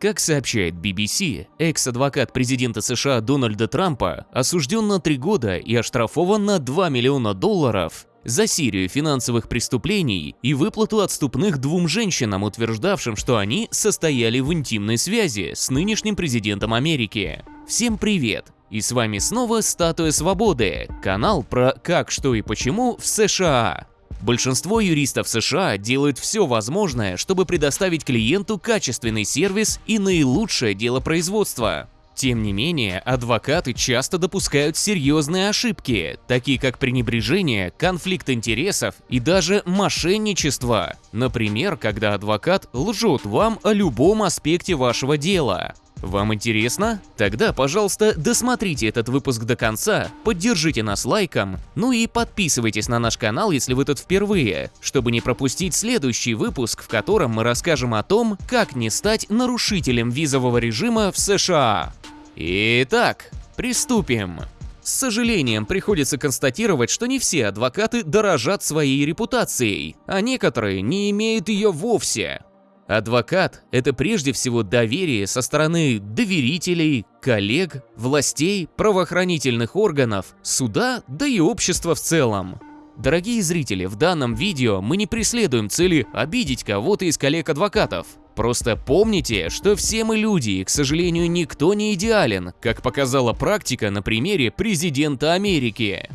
Как сообщает BBC, экс-адвокат президента США Дональда Трампа осужден на три года и оштрафован на 2 миллиона долларов за серию финансовых преступлений и выплату отступных двум женщинам, утверждавшим, что они состояли в интимной связи с нынешним президентом Америки. Всем привет! И с вами снова Статуя Свободы, канал про как, что и почему в США. Большинство юристов США делают все возможное, чтобы предоставить клиенту качественный сервис и наилучшее делопроизводство. Тем не менее, адвокаты часто допускают серьезные ошибки, такие как пренебрежение, конфликт интересов и даже мошенничество. Например, когда адвокат лжет вам о любом аспекте вашего дела. Вам интересно? Тогда, пожалуйста, досмотрите этот выпуск до конца, поддержите нас лайком, ну и подписывайтесь на наш канал, если вы тут впервые, чтобы не пропустить следующий выпуск, в котором мы расскажем о том, как не стать нарушителем визового режима в США. Итак, приступим. С сожалением приходится констатировать, что не все адвокаты дорожат своей репутацией, а некоторые не имеют ее вовсе. Адвокат – это прежде всего доверие со стороны доверителей, коллег, властей, правоохранительных органов, суда, да и общества в целом. Дорогие зрители, в данном видео мы не преследуем цели обидеть кого-то из коллег-адвокатов. Просто помните, что все мы люди, и, к сожалению, никто не идеален, как показала практика на примере президента Америки.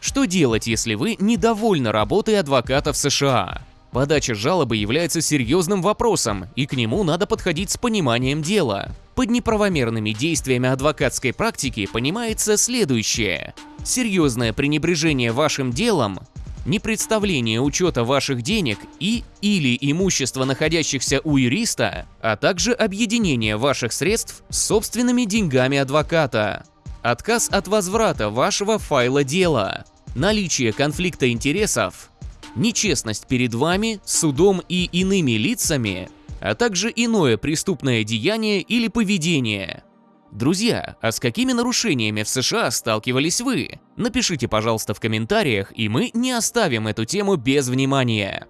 Что делать, если вы недовольны работой адвоката в США? Подача жалобы является серьезным вопросом, и к нему надо подходить с пониманием дела. Под неправомерными действиями адвокатской практики понимается следующее. Серьезное пренебрежение вашим делом, непредставление учета ваших денег и или имущества, находящихся у юриста, а также объединение ваших средств с собственными деньгами адвоката. Отказ от возврата вашего файла дела. Наличие конфликта интересов, нечестность перед вами, судом и иными лицами, а также иное преступное деяние или поведение. Друзья, а с какими нарушениями в США сталкивались вы? Напишите, пожалуйста, в комментариях, и мы не оставим эту тему без внимания.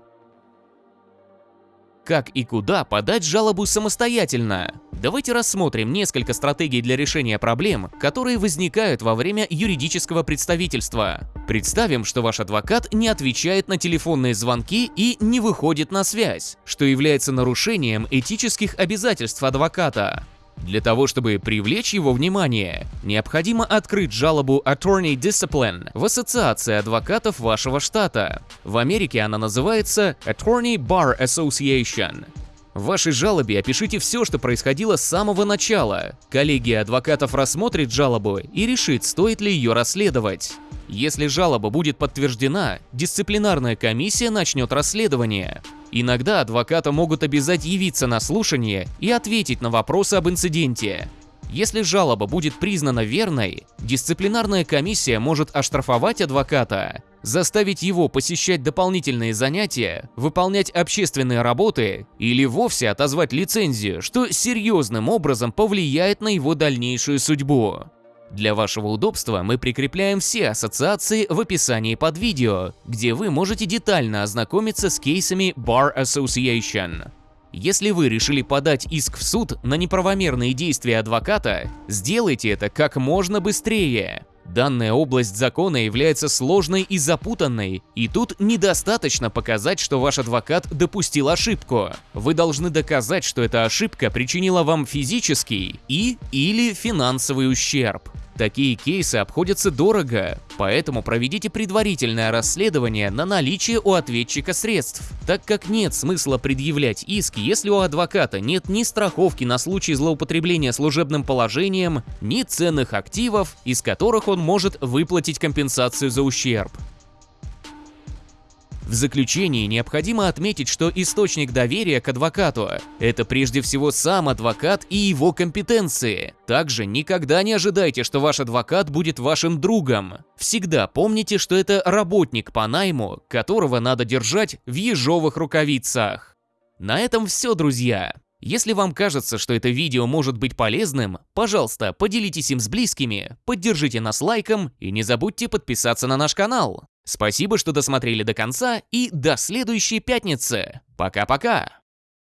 Как и куда подать жалобу самостоятельно? Давайте рассмотрим несколько стратегий для решения проблем, которые возникают во время юридического представительства. Представим, что ваш адвокат не отвечает на телефонные звонки и не выходит на связь, что является нарушением этических обязательств адвоката. Для того, чтобы привлечь его внимание, необходимо открыть жалобу Attorney Discipline в Ассоциации адвокатов вашего штата. В Америке она называется Attorney Bar Association. В вашей жалобе опишите все, что происходило с самого начала. Коллегия адвокатов рассмотрит жалобу и решит, стоит ли ее расследовать. Если жалоба будет подтверждена, дисциплинарная комиссия начнет расследование. Иногда адвоката могут обязать явиться на слушание и ответить на вопросы об инциденте. Если жалоба будет признана верной, дисциплинарная комиссия может оштрафовать адвоката, заставить его посещать дополнительные занятия, выполнять общественные работы или вовсе отозвать лицензию, что серьезным образом повлияет на его дальнейшую судьбу. Для вашего удобства мы прикрепляем все ассоциации в описании под видео, где вы можете детально ознакомиться с кейсами Bar Association. Если вы решили подать иск в суд на неправомерные действия адвоката, сделайте это как можно быстрее. Данная область закона является сложной и запутанной, и тут недостаточно показать, что ваш адвокат допустил ошибку. Вы должны доказать, что эта ошибка причинила вам физический и или финансовый ущерб. Такие кейсы обходятся дорого, поэтому проведите предварительное расследование на наличие у ответчика средств, так как нет смысла предъявлять иск, если у адвоката нет ни страховки на случай злоупотребления служебным положением, ни ценных активов, из которых он может выплатить компенсацию за ущерб. В заключении необходимо отметить, что источник доверия к адвокату – это прежде всего сам адвокат и его компетенции. Также никогда не ожидайте, что ваш адвокат будет вашим другом. Всегда помните, что это работник по найму, которого надо держать в ежовых рукавицах. На этом все, друзья. Если вам кажется, что это видео может быть полезным, пожалуйста, поделитесь им с близкими, поддержите нас лайком и не забудьте подписаться на наш канал. Спасибо, что досмотрели до конца и до следующей пятницы. Пока-пока!